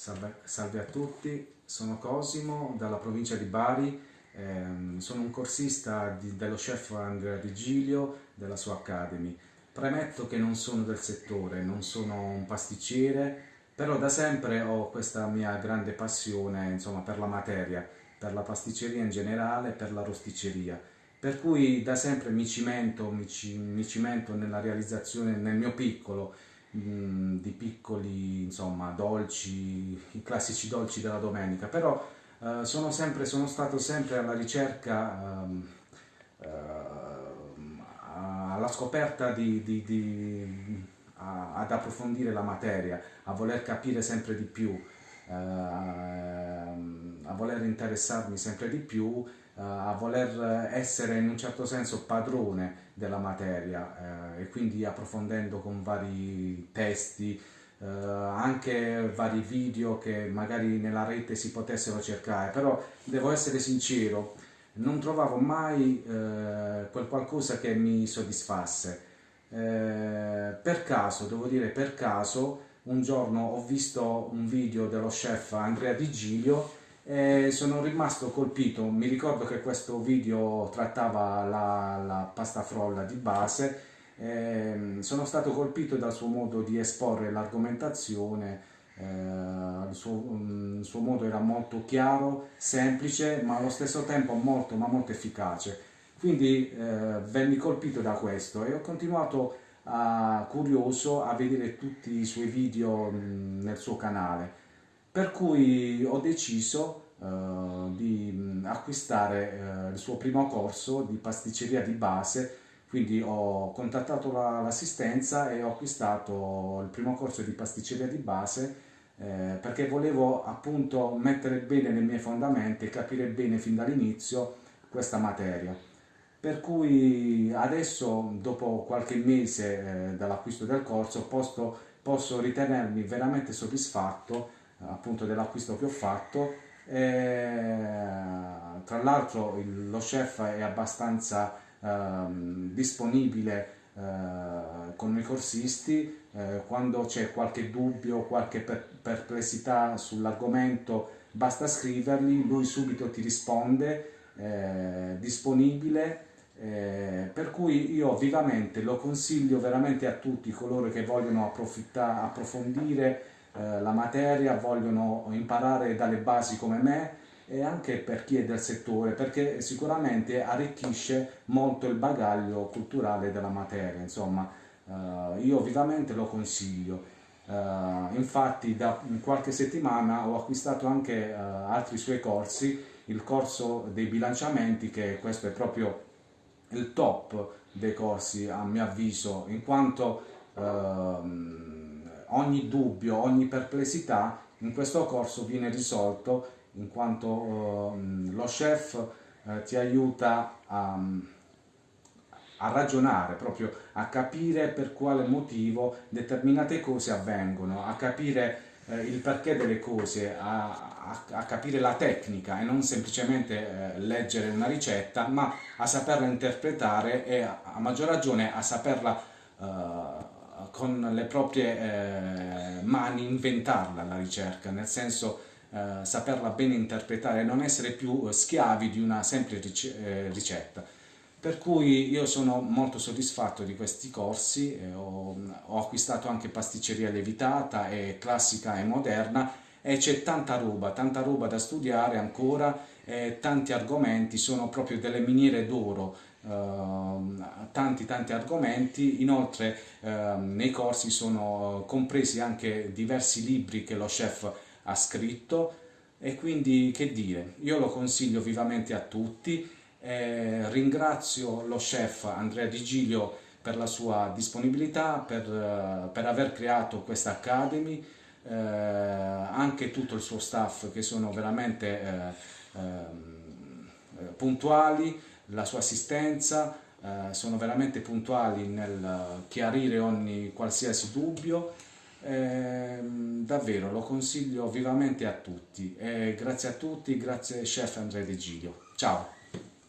Salve, a tutti, sono Cosimo dalla provincia di Bari, ehm, sono un corsista dello chef Andrea Vigilio della sua Academy. Premetto che non sono del settore, non sono un pasticcere, però da sempre ho questa mia grande passione insomma, per la materia, per la pasticceria in generale, per la rosticceria. Per cui da sempre mi cimento, mi, ci, mi cimento nella realizzazione, nel mio piccolo, Mm, di piccoli insomma, dolci, i classici dolci della domenica, però eh, sono, sempre, sono stato sempre alla ricerca, ehm, eh, alla scoperta di, di, di a, ad approfondire la materia, a voler capire sempre di più, eh, a voler interessarmi sempre di più a voler essere in un certo senso padrone della materia eh, e quindi approfondendo con vari testi, eh, anche vari video che magari nella rete si potessero cercare, però devo essere sincero, non trovavo mai eh, quel qualcosa che mi soddisfasse. Eh, per caso, devo dire per caso, un giorno ho visto un video dello chef Andrea Di Giglio e sono rimasto colpito, mi ricordo che questo video trattava la, la pasta frolla di base, sono stato colpito dal suo modo di esporre l'argomentazione, eh, il, suo, mm, il, suo, modo era molto chiaro, semplice, ma allo stesso tempo molto, ma molto efficace. Quindi eh, venni colpito da questo. E ho continuato a, curioso a vedere tutti i suoi video mh, mm, nel suo canale per cui ho deciso uh, di mm, acquistare uh, il suo primo corso di pasticceria di base quindi ho contattato l'assistenza la, e ho acquistato il primo corso di pasticceria di base eh, perché volevo appunto mettere bene le mie fondamenta e capire bene fin dall'inizio questa materia. Per cui adesso, dopo qualche mese eh, dall'acquisto del corso, posso, posso ritenermi veramente soddisfatto appunto dell'acquisto che ho fatto. E, tra l'altro lo chef è abbastanza eh, disponibile eh, con i corsisti. Eh, quando c'è qualche dubbio qualche per perplessità sull'argomento basta scrivergli lui subito ti risponde eh, disponibile. Eh, per cui io vivamente lo consiglio veramente a tutti coloro che vogliono approfondire eh, la materia, vogliono imparare dalle basi come me e anche per chi è del settore perché sicuramente arricchisce molto il bagaglio culturale della materia, insomma eh, io vivamente lo consiglio. Uh, infatti da qualche settimana ho acquistato anche uh, altri suoi corsi, il corso dei bilanciamenti che questo è proprio il top dei corsi a mio avviso in quanto uh, ogni dubbio, ogni perplessità in questo corso viene risolto in quanto eh, lo chef eh, ti aiuta a, a, ragionare, proprio a capire per quale motivo determinate cose avvengono, a capire eh, il perché delle cose, a, a, a, capire la tecnica e non semplicemente eh, leggere una ricetta, ma a saperla interpretare e a, maggior ragione a saperla eh, con le proprie eh, mani inventarla la ricerca, nel senso eh, saperla bene interpretare non essere più schiavi di una semplice eh, ricetta. Per cui io sono molto soddisfatto di questi corsi, eh, ho, ho acquistato anche pasticceria levitata e classica e moderna e c'è tanta roba, tanta roba da studiare ancora, e tanti argomenti, sono proprio delle miniere d'oro, uh, tanti tanti argomenti, inoltre uh, nei corsi sono compresi anche diversi libri che lo chef ha scritto. E quindi che dire, io lo consiglio vivamente a tutti, eh, ringrazio lo chef Andrea Di Giglio per la sua disponibilità, per, uh, per aver creato questa Academy, eh, anche tutto il suo staff che sono veramente eh, ehm, eh, puntuali, la sua assistenza, eh, sono veramente puntuali nel chiarire ogni qualsiasi dubbio, eh, davvero lo consiglio vivamente a tutti, eh, grazie a tutti, grazie chef Andrea De Giglio, ciao!